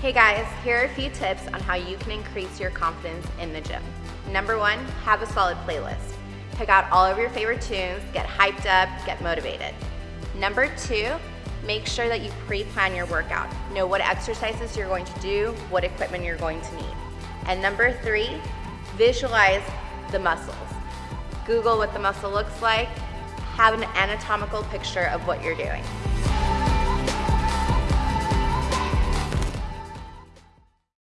Hey guys, here are a few tips on how you can increase your confidence in the gym. Number one, have a solid playlist. Pick out all of your favorite tunes, get hyped up, get motivated. Number two, make sure that you pre-plan your workout. Know what exercises you're going to do, what equipment you're going to need. And number three, visualize the muscles. Google what the muscle looks like, have an anatomical picture of what you're doing.